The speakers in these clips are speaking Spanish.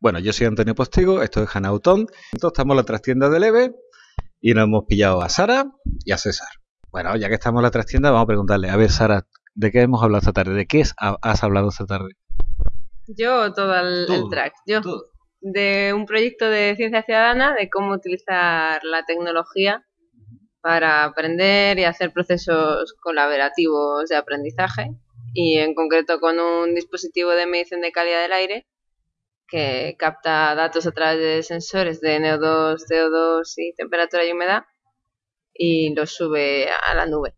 Bueno, yo soy Antonio Postigo, esto es Hanautón. Entonces estamos en la trastienda de Leve y nos hemos pillado a Sara y a César. Bueno, ya que estamos en la trastienda, vamos a preguntarle, a ver, Sara, ¿de qué hemos hablado esta tarde? ¿De qué has hablado esta tarde? Yo todo el, track. Yo de un proyecto de ciencia ciudadana de cómo utilizar la tecnología para aprender y hacer procesos colaborativos de aprendizaje y en concreto con un dispositivo de medición de calidad del aire que capta datos a través de sensores de NO2, CO2 y temperatura y humedad y los sube a la nube.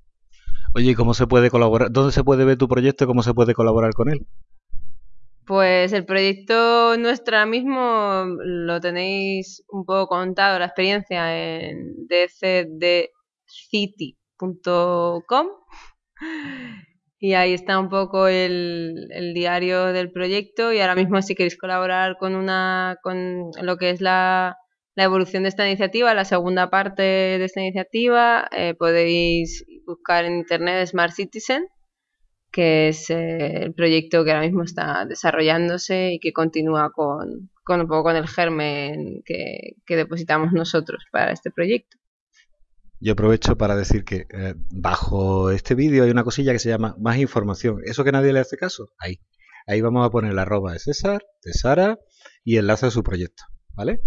Oye, ¿cómo se puede colaborar? ¿Dónde se puede ver tu proyecto y cómo se puede colaborar con él? Pues el proyecto nuestro ahora mismo lo tenéis un poco contado, la experiencia en dcdcity.com y ahí está un poco el, diario del proyecto y ahora mismo si queréis colaborar con una con lo que es la, evolución de esta iniciativa, la segunda parte de esta iniciativa, eh, podéis buscar en internet Smart Citizen que es eh, el proyecto que ahora mismo está desarrollándose y que continúa con, con un poco con el germen que, depositamos nosotros para este proyecto. Yo aprovecho para decir que eh, bajo este vídeo hay una cosilla que se llama más información. Eso que nadie le hace caso, ahí. Ahí vamos a poner la arroba de César, de Sara y enlace a su proyecto. ¿Vale?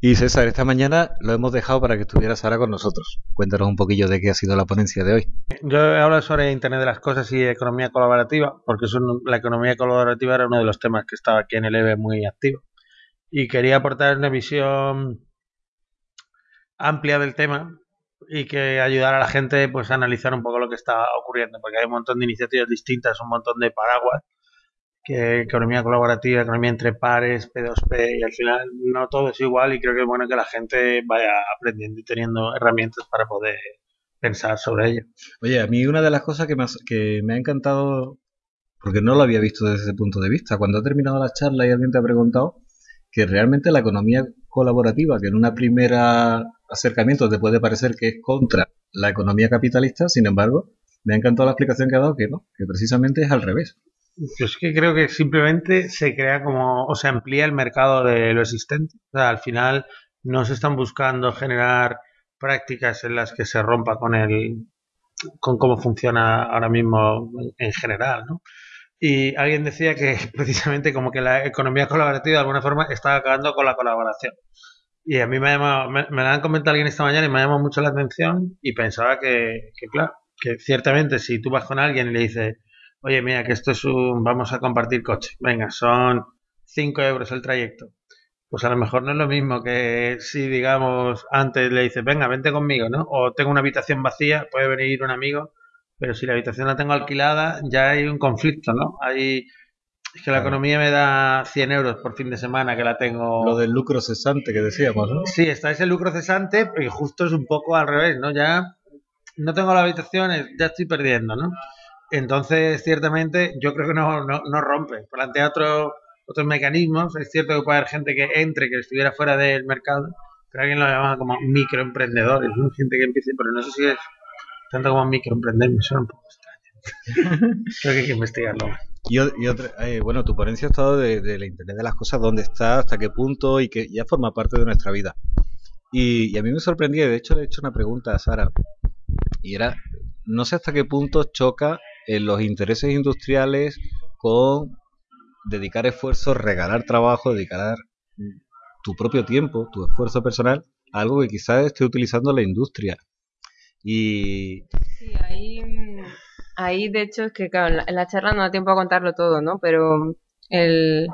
Y César, esta mañana lo hemos dejado para que estuvieras ahora con nosotros. Cuéntanos un poquillo de qué ha sido la ponencia de hoy. Yo he hablado sobre Internet de las Cosas y economía colaborativa, porque la economía colaborativa era uno de los temas que estaba aquí en el EVE muy activo. Y quería aportar una visión amplia del tema y que ayudara a la gente pues, a analizar un poco lo que está ocurriendo, porque hay un montón de iniciativas distintas, un montón de paraguas que economía colaborativa, economía entre pares, P2P, y al final no todo es igual y creo que es bueno que la gente vaya aprendiendo y teniendo herramientas para poder pensar sobre ello. Oye, a mí una de las cosas que me, que me ha encantado, porque no lo había visto desde ese punto de vista, cuando ha terminado la charla y alguien te ha preguntado que realmente la economía colaborativa, que en una primera acercamiento te puede parecer que es contra la economía capitalista, sin embargo, me ha encantado la explicación que ha dado que no, que precisamente es al revés. Yo es que creo que simplemente se crea como, o se amplía el mercado de lo existente. O sea, al final no se están buscando generar prácticas en las que se rompa con el, con cómo funciona ahora mismo en general, ¿no? Y alguien decía que precisamente como que la economía colaborativa de alguna forma está acabando con la colaboración. Y a mí me, me, lo han comentado alguien esta mañana y me ha llamado mucho la atención y pensaba que, que, claro, que ciertamente si tú vas con alguien y le dices, oye, mira, que esto es un, vamos a compartir coche, venga, son 5 euros el trayecto. Pues a lo mejor no es lo mismo que si, digamos, antes le dices, venga, vente conmigo, ¿no? O tengo una habitación vacía, puede venir un amigo, pero si la habitación la tengo alquilada, ya hay un conflicto, ¿no? Hay, es que la economía me da 100 euros por fin de semana que la tengo. Lo del lucro cesante que decíamos, ¿no? Sí, está ese lucro cesante, y justo es un poco al revés, ¿no? Ya no tengo la habitación, ya estoy perdiendo, ¿no? Entonces, ciertamente, yo creo que no, no, no rompe. Plantea otro, otros mecanismos. Es cierto que puede haber gente que entre, que estuviera fuera del mercado, pero alguien lo llama como microemprendedores, ¿no? Gente que empiece, pero no sé si es tanto como microemprender, me suena un poco extraño. creo que hay que investigarlo Y, eh, bueno, tu ponencia ha estado de, la Internet de las cosas, dónde está, hasta qué punto y que ya forma parte de nuestra vida. Y, y a mí me sorprendía, de hecho le he hecho una pregunta a Sara, y era, no sé hasta qué punto choca en los intereses industriales con dedicar esfuerzos, regalar trabajo, dedicar tu propio tiempo, tu esfuerzo personal a algo que quizás esté utilizando la industria. Y... Sí, ahí, ahí de hecho es que claro, en, la, charla no da tiempo a contarlo todo, ¿no? Pero el,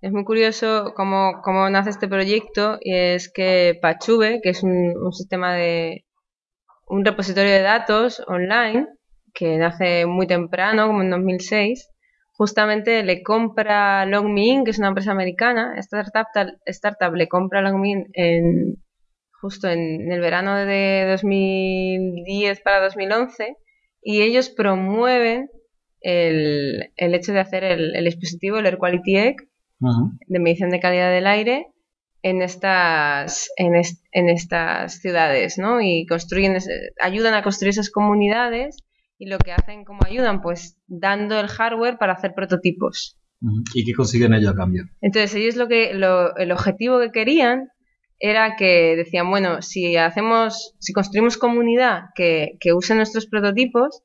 es muy curioso cómo, cómo nace este proyecto y es que Pachube, que es un, un sistema de un repositorio de datos online, que nace muy temprano, como en 2006, justamente le compra LogMeIn, que es una empresa americana, esta startup, startup le compra LogMeIn en, justo en, el verano de 2010 para 2011 y ellos promueven el, el hecho de hacer el, dispositivo, el Air Quality Egg, de medición de calidad del aire, en estas, en, en estas ciudades, ¿no? Y construyen, ayudan a construir esas comunidades y lo que hacen, como ayudan? Pues dando el hardware para hacer prototipos. ¿Y qué consiguen ellos a cambio? Entonces ellos lo que lo, el objetivo que querían era que decían, bueno, si hacemos, si construimos comunidad que, que use nuestros prototipos,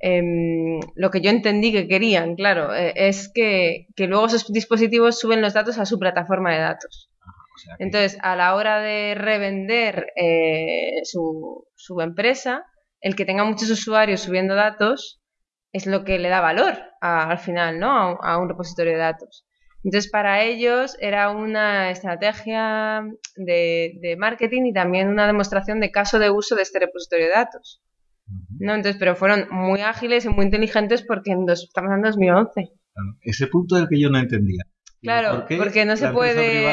em, lo que yo entendí que querían, claro, eh, es que, que luego esos dispositivos suben los datos a su plataforma de datos. O sea que- Entonces, a la hora de revender eh, su, su empresa, el que tenga muchos usuarios subiendo datos es lo que le da valor a- al final, ¿no? A un repositorio de datos. Entonces, para ellos era una estrategia de, de marketing y también una demostración de caso de uso de este repositorio de datos. ¿no? Entonces, pero fueron muy ágiles y muy inteligentes porque en dos- estamos en 2011. Claro, Ese punto es el que yo no entendía. Claro, ¿por qué porque no se la puede-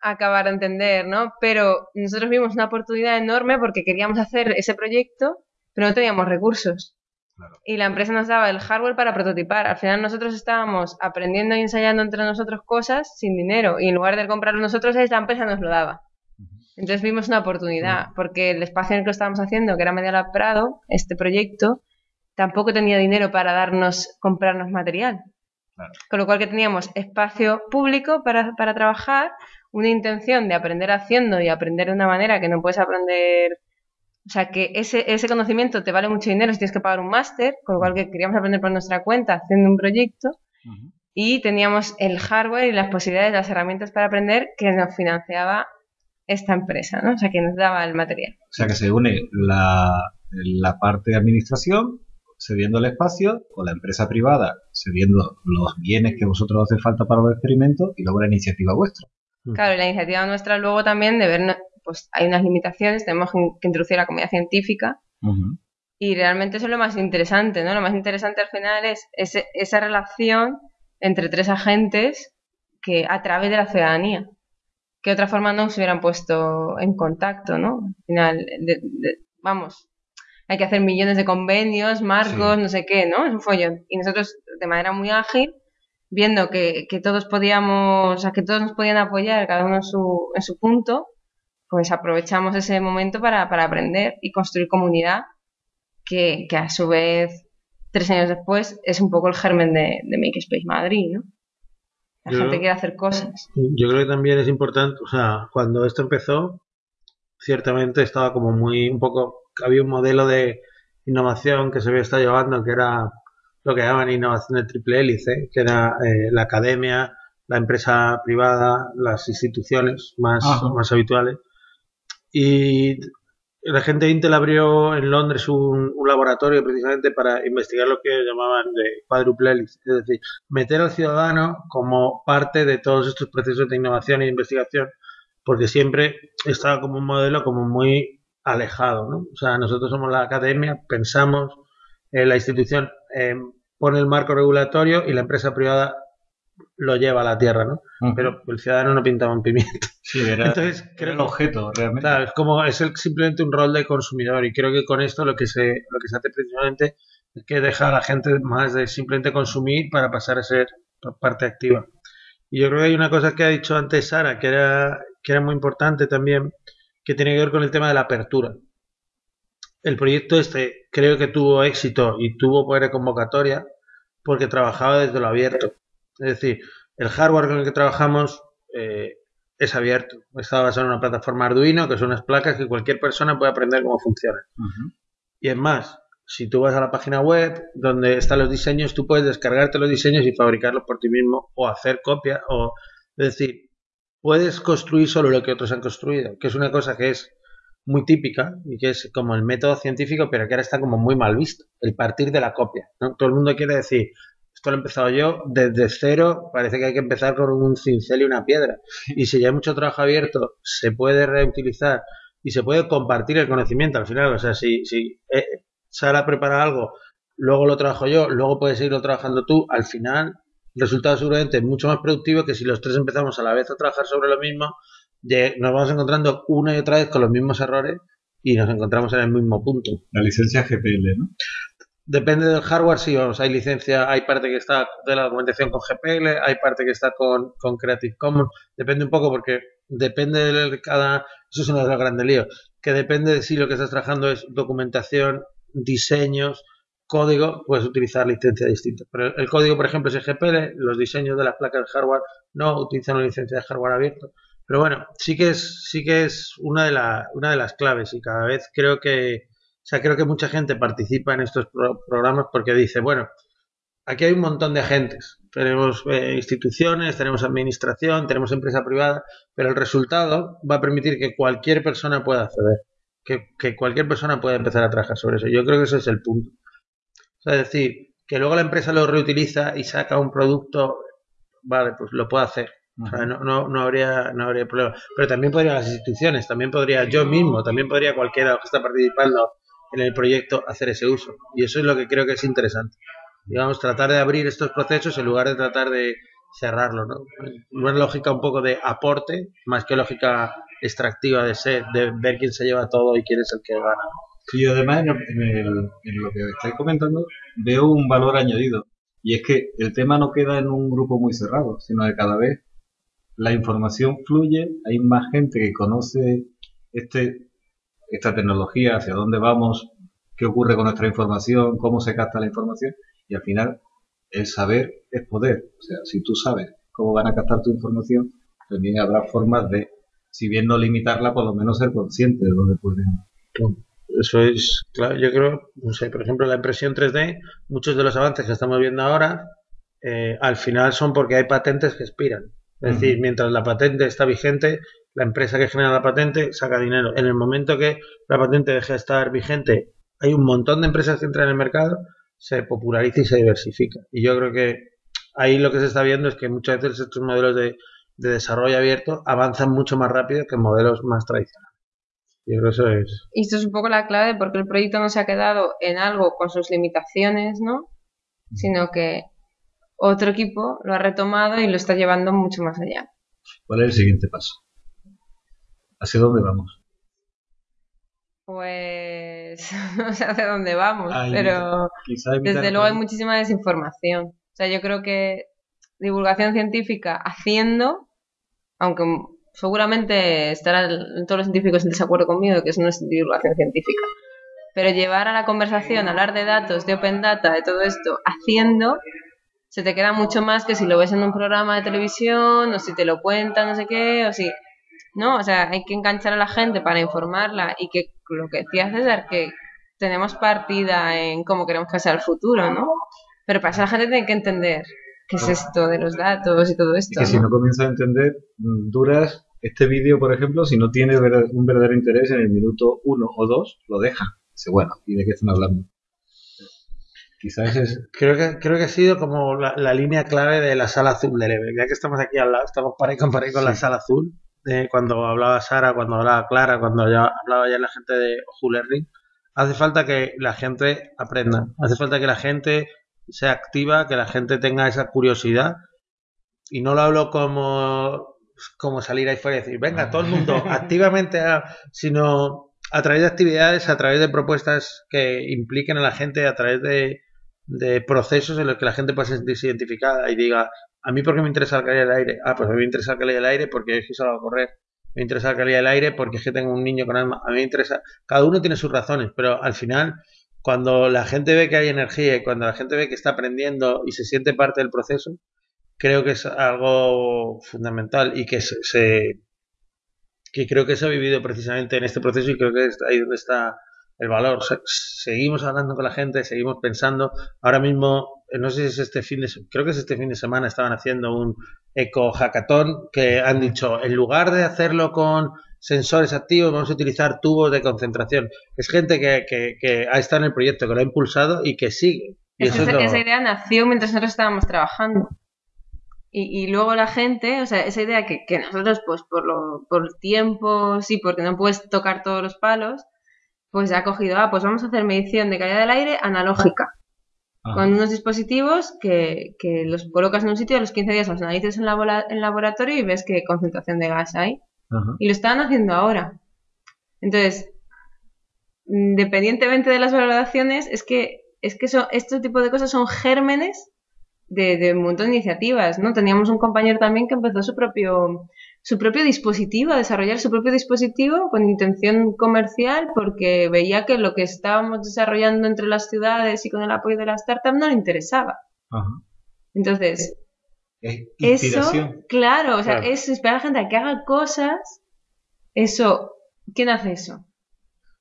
acabar de entender, ¿no? Pero nosotros vimos una oportunidad enorme porque queríamos hacer ese proyecto, pero no teníamos recursos. Claro. Y la empresa nos daba el hardware para prototipar. Al final nosotros estábamos aprendiendo y ensayando entre nosotros cosas sin dinero. Y en lugar de comprarlo nosotros, la empresa nos lo daba. Entonces vimos una oportunidad, porque el espacio en el que lo estábamos haciendo, que era Media Lab Prado, este proyecto, tampoco tenía dinero para darnos, comprarnos material. Claro. Con lo cual que teníamos espacio público para, para trabajar, una intención de aprender haciendo y aprender de una manera que no puedes aprender. O sea, que ese, ese conocimiento te vale mucho dinero si tienes que pagar un máster, con lo cual que queríamos aprender por nuestra cuenta haciendo un proyecto Ujú. y teníamos el hardware y las posibilidades, las herramientas para aprender que nos financiaba esta empresa, ¿no? O sea, que nos daba el material. O sea que se une la, la parte de administración cediendo el espacio con la empresa privada cediendo los bienes que vosotros hace falta para los experimentos y luego la iniciativa vuestra. Claro, y la iniciativa nuestra luego también de ver, pues hay unas limitaciones, tenemos que introducir la comunidad científica y realmente eso es lo más interesante, ¿no? Lo más interesante al final es ese- esa relación entre tres agentes que a través de la ciudadanía, que de otra forma no se hubieran puesto en contacto, ¿no? Al final, de- de- vamos, hay que hacer millones de convenios, marcos, Sí. no sé qué, ¿no? Es un follón. Y nosotros, de manera muy ágil, viendo que, que todos podíamos, o sea, que todos nos podían apoyar, cada uno en su, en su punto, pues aprovechamos ese momento para, para aprender y construir comunidad, que, que a su vez, tres años después, es un poco el germen de, de Makerspace Madrid, ¿no? La Yo- gente quiere hacer cosas. Yo creo que también es importante, o sea, cuando esto empezó, ciertamente estaba como muy, un poco, había un modelo de innovación que se había estado llevando, que era lo que llaman innovación de triple hélice, que era eh, la academia, la empresa privada, las instituciones más, Ajá. más habituales. Y la gente de Intel abrió en Londres un, laboratorio precisamente para investigar lo que llamaban de cuádruple hélice, es decir, meter al ciudadano como parte de todos estos procesos de innovación e investigación, porque siempre estaba como un modelo como muy alejado, ¿no? O sea, nosotros somos la academia, pensamos, eh, la institución eh, pone el marco regulatorio y la empresa privada lo lleva a la tierra, ¿no? Pero el ciudadano no pintaba un pimiento. Sí, era, Entonces, era creo el objeto realmente. Claro, es como es el- simplemente un rol de consumidor y creo que con esto lo que se lo que se hace precisamente es que deja a la gente más de simplemente consumir para pasar a ser parte activa. Y yo creo que hay una cosa que ha dicho antes Sara que era que era muy importante también que tiene que ver con el tema de la apertura. El proyecto este creo que tuvo éxito y tuvo poder de convocatoria porque trabajaba desde lo abierto. Es decir, el hardware con el que trabajamos eh, es abierto. Está basado en una plataforma Arduino, que son unas placas que cualquier persona puede aprender cómo funcionan. Y es más, si tú vas a la página web donde están los diseños, tú puedes descargarte los diseños y fabricarlos por ti mismo o hacer copias. O, es decir, puedes construir solo lo que otros han construido, que es una cosa que es muy típica y que es como el método científico, pero que ahora está como muy mal visto, el partir de la copia. ¿no? Todo el mundo quiere decir, esto lo he empezado yo desde cero, parece que hay que empezar con un cincel y una piedra. Y si ya hay mucho trabajo abierto, se puede reutilizar y se puede compartir el conocimiento al final. O sea, si, si eh, Sara prepara algo, luego lo trabajo yo, luego puedes seguirlo trabajando tú, al final el resultado seguramente es mucho más productivo que si los tres empezamos a la vez a trabajar sobre lo mismo, nos vamos encontrando una y otra vez con los mismos errores y nos encontramos en el mismo punto. La licencia GPL, ¿no? Depende del hardware, sí, vamos, hay licencia, hay parte que está de la documentación con GPL, hay parte que está con, Creative Commons, depende un poco porque depende de cada, eso es uno de los grandes líos, que depende de si lo que estás trabajando es documentación, diseños, código puedes utilizar licencias distintas. Pero el código, por ejemplo, es GPL, los diseños de las placas de hardware no utilizan una licencia de hardware abierto. Pero bueno, sí que es, sí que es una, de la, una de las claves y cada vez creo que, o sea, creo que mucha gente participa en estos programas porque dice, bueno, aquí hay un montón de agentes. Tenemos eh, instituciones, tenemos administración, tenemos empresa privada, pero el resultado va a permitir que cualquier persona pueda acceder, que, que cualquier persona pueda empezar a trabajar sobre eso. Yo creo que ese es el punto. O sea, es decir, que luego la empresa lo reutiliza y saca un producto, vale, pues lo puede hacer. O sea, no, no, no, habría, no habría problema. Pero también podrían las instituciones, también podría yo mismo, también podría cualquiera que está participando en el proyecto hacer ese uso. Y eso es lo que creo que es interesante digamos, tratar de abrir estos procesos en lugar de tratar de cerrarlo, ¿no? Una lógica un poco de aporte, más que lógica extractiva de ser, de ver quién se lleva todo y quién es el que gana. Yo además en, lo que estáis comentando veo un valor añadido y es que el tema no queda en un grupo muy cerrado, sino que cada vez la información fluye, hay más gente que conoce este, esta tecnología, hacia dónde vamos, qué ocurre con nuestra información, cómo se capta la información y al final, el saber es poder. O sea, si tú sabes cómo van a captar tu información, también habrá formas de, si bien no limitarla, por lo menos ser consciente de dónde pueden. Eso es, claro, yo creo, no sé, por ejemplo, la impresión 3D, muchos de los avances que estamos viendo ahora, eh, al final son porque hay patentes que expiran. Es decir, mientras la patente está vigente, la empresa que genera la patente saca dinero. En el momento que la patente deje de estar vigente, hay un montón de empresas que entran en el mercado se populariza y se diversifica. Y yo creo que ahí lo que se está viendo es que muchas veces estos modelos de, desarrollo abierto avanzan mucho más rápido que modelos más tradicionales. Y eso es. Y esto es un poco la clave porque el proyecto no se ha quedado en algo con sus limitaciones, ¿no? Sino que otro equipo lo ha retomado y lo está llevando mucho más allá. ¿Cuál es el siguiente paso? ¿Hacia dónde vamos? Pues no sé hacia dónde vamos, pero desde luego hay muchísima desinformación. O sea, yo creo que divulgación científica haciendo, aunque seguramente estarán todos los científicos en desacuerdo conmigo de que eso no es divulgación científica, pero llevar a la conversación, hablar de datos, de open data, de todo esto, haciendo, se te queda mucho más que si lo ves en un programa de televisión o si te lo cuentan, no sé qué, o si ¿no? O sea, hay que enganchar a la gente para informarla y que lo que decía César, que tenemos partida en cómo queremos que sea el futuro, ¿no? Pero para eso la gente tiene que entender qué es esto de los datos y todo esto. Y que si no comienza a entender, mm, duras este vídeo, por ejemplo, si no tiene un verdadero interés en el minuto uno o dos, lo deja. Dice, bueno, ¿y de qué están hablando? Quizás es... Creo que, creo que ha sido como la, línea clave de la sala azul EVE. Ya que estamos aquí al lado, estamos para y con la sala azul cuando hablaba Sara, cuando hablaba Clara, cuando ya hablaba ya la gente de Learning, hace falta que la gente aprenda, hace falta que la gente sea activa, que la gente tenga esa curiosidad. Y no lo hablo como, como salir ahí fuera y decir, venga, todo el mundo activamente, sino a través de actividades, a través de propuestas que impliquen a la gente, a través de, de procesos en los que la gente pueda sentirse identificada y diga, ¿a mí por qué me interesa la calidad del aire? Ah, pues a mí me interesa la calidad del aire porque es que salgo a correr. Me interesa la calidad del aire porque es que tengo un niño con alma. A mí me interesa. Cada uno tiene sus razones, pero al final, cuando la gente ve que hay energía y cuando la gente ve que está aprendiendo y se siente parte del proceso, creo que es algo fundamental y que se, que creo que se ha vivido precisamente en este proceso y creo que es ahí donde está el valor. seguimos hablando con la gente, seguimos pensando. Ahora mismo, no sé si es este fin de creo que es este fin de semana, estaban haciendo un eco hackathon que han dicho, en lugar de hacerlo con sensores activos, vamos a utilizar tubos de concentración. Es gente que, que, ha estado en el proyecto, que lo ha impulsado y que sigue. Y esa, idea nació mientras nosotros estábamos trabajando. Y, y, luego la gente, o sea, esa idea que, que nosotros, pues por, lo, por tiempo, sí, porque no puedes tocar todos los palos, pues ha cogido, ah, pues vamos a hacer medición de calidad del aire analógica. Ah. Con unos dispositivos que, los colocas en un sitio, a los 15 días los analizas en, en laboratorio y ves qué concentración de gas hay. Y lo están haciendo ahora. Entonces, independientemente de las valoraciones, es que, es que este tipo de cosas son gérmenes de, de, un montón de iniciativas, ¿no? Teníamos un compañero también que empezó su propio su propio dispositivo, a desarrollar su propio dispositivo con intención comercial porque veía que lo que estábamos desarrollando entre las ciudades y con el apoyo de las startups no le interesaba. Entonces, eso, claro, o sea, es esperar a la gente a que haga cosas. Eso, ¿quién hace eso?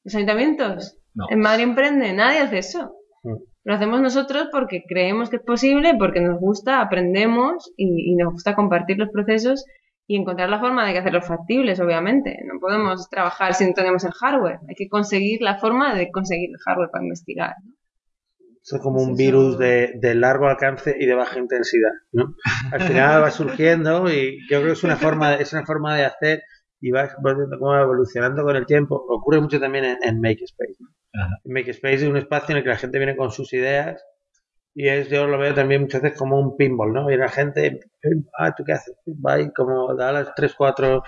¿Los ayuntamientos? ¿En Madrid Emprende? Nadie hace eso. Mm. Lo hacemos nosotros porque creemos que es posible, porque nos gusta, aprendemos y, nos gusta compartir los procesos y encontrar la forma de hacerlos factibles, obviamente. No podemos trabajar si no tenemos el hardware. Hay que conseguir la forma de conseguir el hardware para investigar. es como un virus de, largo alcance y de baja intensidad, ¿no? Al final va surgiendo y yo creo que es una forma, es una forma de hacer y va evolucionando con el tiempo. Ocurre mucho también en, en Makespace. Makespace es un espacio en el que la gente viene con sus ideas y es, yo lo veo también muchas veces como un pinball, ¿no? Y la gente, ah, ¿tú qué haces? Va y como da las 3, 4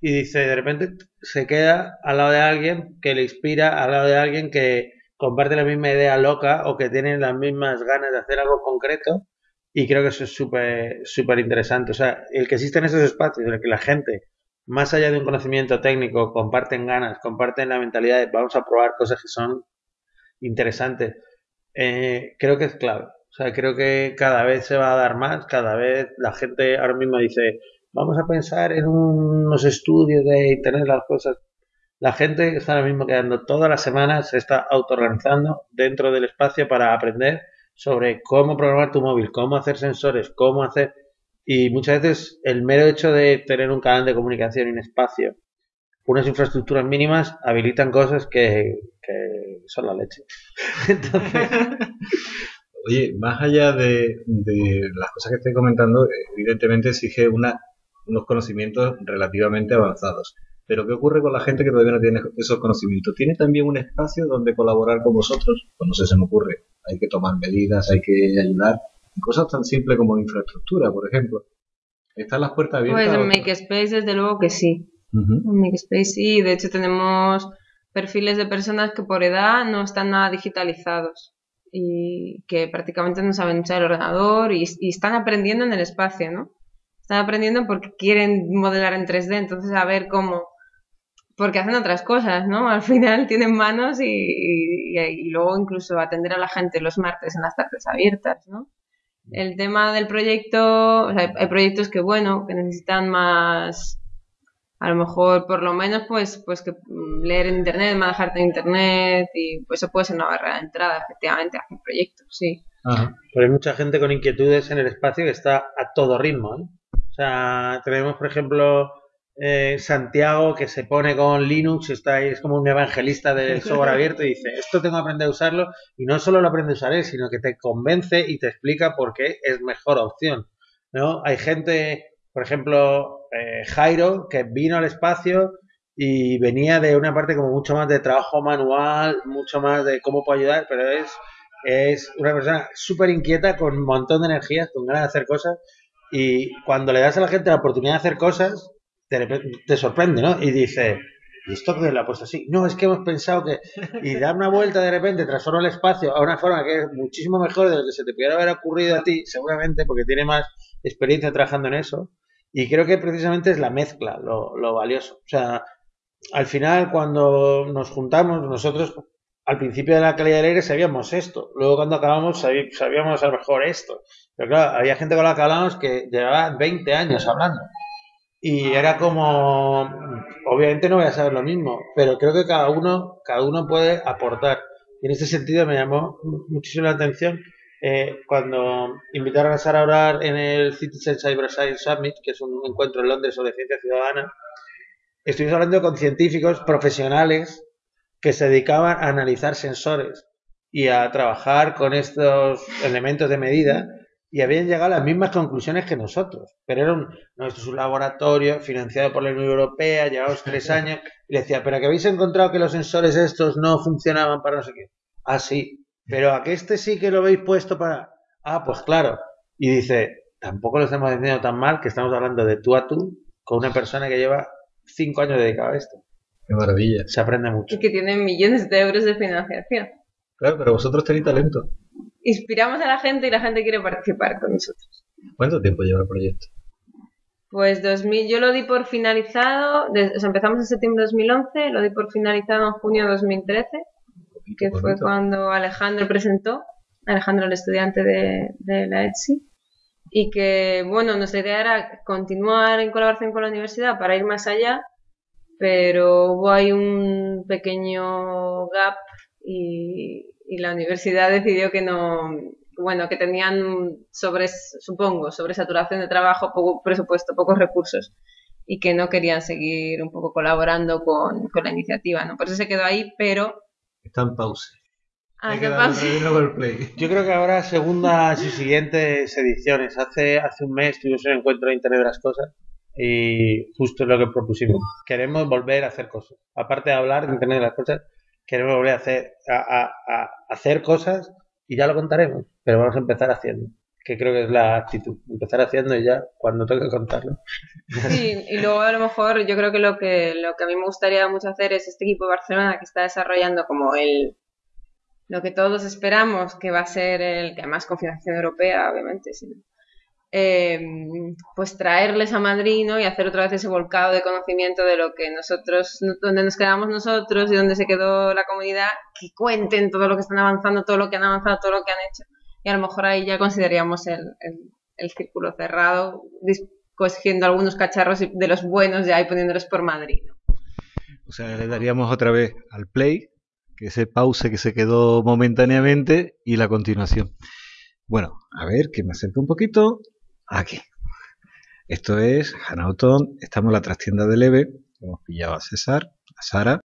y dice, de repente se queda al lado de alguien que le inspira, al lado de alguien que comparte la misma idea loca o que tiene las mismas ganas de hacer algo concreto y creo que eso es súper súper interesante. O sea, el que existen esos espacios en el que la gente más allá de un conocimiento técnico, comparten ganas, comparten la mentalidad de vamos a probar cosas que son interesantes. Eh, creo que es clave. O sea, creo que cada vez se va a dar más, cada vez la gente ahora mismo dice, vamos a pensar en unos estudios de Internet, las cosas. La gente está ahora mismo quedando todas las semanas, se está autoorganizando dentro del espacio para aprender sobre cómo programar tu móvil, cómo hacer sensores, cómo hacer y muchas veces el mero hecho de tener un canal de comunicación y un espacio, unas infraestructuras mínimas, habilitan cosas que, son la leche. Oye, más allá de, las cosas que estoy comentando, evidentemente exige una, unos conocimientos relativamente avanzados. Pero ¿qué ocurre con la gente que todavía no tiene esos conocimientos? ¿Tiene también un espacio donde colaborar con vosotros? Pues no sé, se me ocurre. Hay que tomar medidas, hay que ayudar cosas tan simples como infraestructura, por ejemplo. ¿Están las puertas abiertas? Pues en Makespace desde luego que sí. En Makespace sí, de hecho tenemos perfiles de personas que por edad no están nada digitalizados y que prácticamente no saben usar el ordenador y, están aprendiendo en el espacio, ¿no? Están aprendiendo porque quieren modelar en 3D, entonces a ver cómo, porque hacen otras cosas, ¿no? Al final tienen manos y, y, luego incluso atender a la gente los martes en las tardes abiertas, ¿no? El tema del proyecto, o sea, hay proyectos que, bueno, que necesitan más, a lo mejor por lo menos pues pues que leer en internet, manejarte en internet y pues eso puede ser una barrera de entrada efectivamente a un proyecto, sí. Pero hay mucha gente con inquietudes en el espacio que está a todo ritmo, ¿eh? O sea, tenemos por ejemplo eh, Santiago que se pone con Linux, está ahí, es como un evangelista del software abierto y dice, esto tengo que aprender a usarlo y no solo lo aprende a usar él, sino que te convence y te explica por qué es mejor opción. ¿no? Hay gente, por ejemplo, eh, Jairo, que vino al espacio y venía de una parte como mucho más de trabajo manual, mucho más de cómo puedo ayudar, pero es, es una persona súper inquieta, con un montón de energías, con ganas de hacer cosas. Y cuando le das a la gente la oportunidad de hacer cosas, te, sorprende, ¿no? Y dice, ¿y esto que lo ha puesto así? No, es que hemos pensado que. Y dar una vuelta de repente, transforma el espacio a una forma que es muchísimo mejor de lo que se te pudiera haber ocurrido a ti, seguramente, porque tiene más experiencia trabajando en eso. Y creo que precisamente es la mezcla lo, lo valioso. O sea, al final, cuando nos juntamos, nosotros al principio de la calidad del aire sabíamos esto. Luego, cuando acabamos, sabíamos a lo mejor esto. Pero claro, había gente con la que hablábamos que llevaba 20 años hablando. Y era como, obviamente no voy a saber lo mismo, pero creo que cada uno, cada uno puede aportar. Y en ese sentido me llamó muchísimo la atención eh, cuando invitaron a Sara a orar en el Citizen Cyber Science Summit, que es un encuentro en Londres sobre ciencia ciudadana. Estuvimos hablando con científicos profesionales que se dedicaban a analizar sensores y a trabajar con estos elementos de medida y habían llegado a las mismas conclusiones que nosotros. Pero era un, no, esto es un laboratorio financiado por la Unión Europea, llevamos tres años, y le decía, pero que habéis encontrado que los sensores estos no funcionaban para no sé qué. Ah, sí, pero a que este sí que lo habéis puesto para... Ah, pues claro. Y dice, tampoco lo estamos diciendo tan mal que estamos hablando de tú a tú con una persona que lleva cinco años dedicada a esto. Qué maravilla. Se aprende mucho. Y que tiene millones de euros de financiación. Claro, pero vosotros tenéis talento inspiramos a la gente y la gente quiere participar con nosotros. ¿Cuánto tiempo lleva el proyecto? Pues 2000, yo lo di por finalizado, o sea, empezamos en septiembre de 2011, lo di por finalizado en junio de 2013, que fue cuando Alejandro presentó, Alejandro el estudiante de, de la ETSI, y que, bueno, nuestra idea era continuar en colaboración con la universidad para ir más allá, pero hubo ahí un pequeño gap y, y la universidad decidió que no, bueno, que tenían sobre, supongo, sobre saturación de trabajo, poco presupuesto, pocos recursos y que no querían seguir un poco colaborando con, con la iniciativa, ¿no? Por eso se quedó ahí, pero... Está en pausa. Ah, Yo creo que ahora segundas y siguientes ediciones. Hace, hace un mes tuvimos un encuentro de Internet de las Cosas y justo es lo que propusimos. Queremos volver a hacer cosas. Aparte de hablar de Internet de las Cosas, queremos volver a hacer, a, a hacer cosas y ya lo contaremos, pero vamos a empezar haciendo, que creo que es la actitud, empezar haciendo y ya cuando toque contarlo. Sí, y luego a lo mejor yo creo que lo que lo que a mí me gustaría mucho hacer es este equipo de Barcelona que está desarrollando como el lo que todos esperamos que va a ser el que además con europea, obviamente, sí, Em, pues traerles a Madrid y hacer otra vez ese volcado de conocimiento de lo que nosotros, donde nos quedamos nosotros y donde se quedó la comunidad, que cuenten todo lo que están avanzando, todo lo que han avanzado, todo lo que han hecho. Y a lo mejor ahí ya consideraríamos el, el, círculo cerrado, cogiendo algunos cacharros de los buenos ya y poniéndolos por Madrid. O sea, le daríamos otra vez al play, que ese pause que se quedó momentáneamente y la continuación. Bueno, a ver, que me acerque un poquito. Aquí. Esto es Hanauton. Estamos en la trastienda de Leve. Hemos pillado a César, a Sara